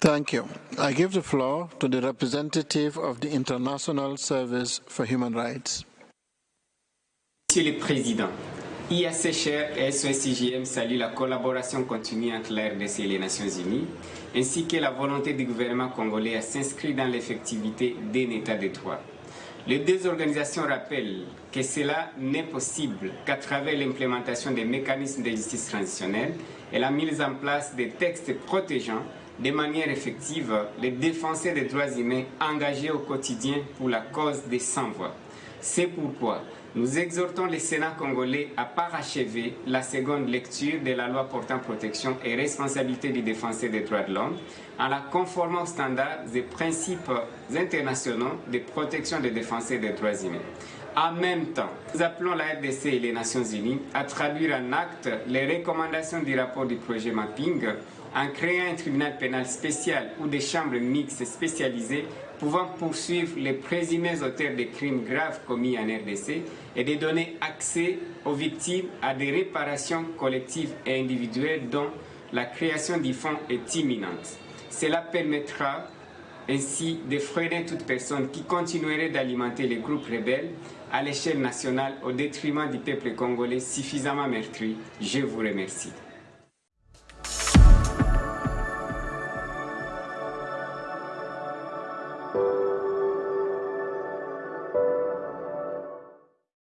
Thank you. I give the floor to the representative of the International Service for Human Rights. Monsieur le Président, IACHR et SOSIGM saluent la collaboration continue entre l'RDC et les Nations Unies, ainsi que la volonté du gouvernement congolais à s'inscrire dans l'effectivité d'un État de droit. Les deux organisations rappellent que cela n'est possible qu'à travers l'implémentation des mécanismes de justice transitionnelle et la mise en place des textes protégeant de manière effective les défenseurs des droits humains engagés au quotidien pour la cause des sans-voix. C'est pourquoi nous exhortons le Sénat congolais à parachever la seconde lecture de la loi portant protection et responsabilité du défenseur des droits de l'homme en la conformant aux standards et principes internationaux de protection des défenseurs des droits humains. En même temps, nous appelons la RDC et les Nations Unies à traduire en acte les recommandations du rapport du projet Mapping en créant un tribunal pénal spécial ou des chambres mixtes spécialisées pouvant poursuivre les présumés auteurs de crimes graves commis en RDC et de donner accès aux victimes à des réparations collectives et individuelles dont la création du fonds est imminente. Cela permettra ainsi de freiner toute personne qui continuerait d'alimenter les groupes rebelles à l'échelle nationale au détriment du peuple congolais suffisamment meurtri. Je vous remercie.